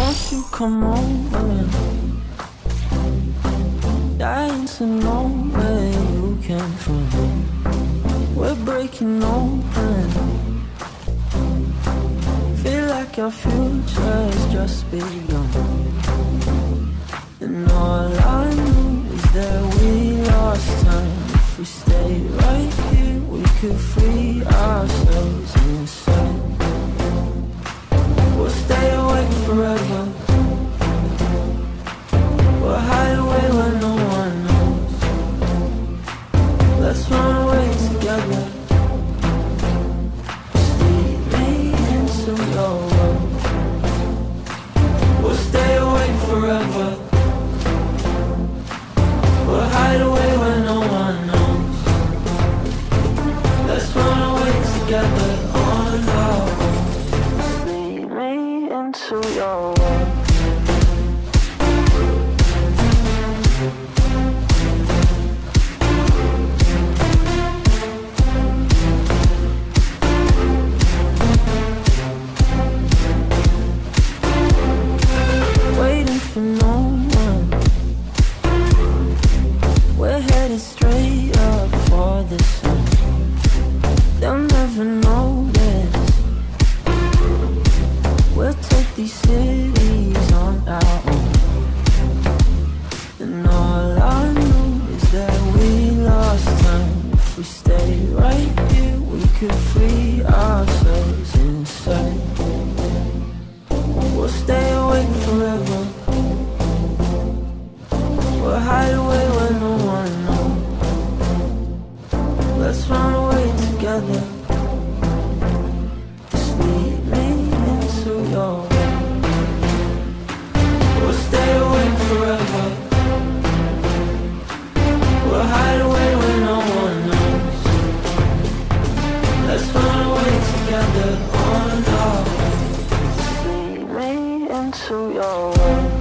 Won't you come over? Dying to know where you came from. We're breaking open. Feel like our future's just begun. And all I know is that we lost time. If we stay right here, we could free ourselves Just lead me into your world. Stay right here, we could free ourselves inside. We'll stay awake forever. We'll hide away where no one knows. Let's run away together. Just lead me into your. We'll stay awake into your world.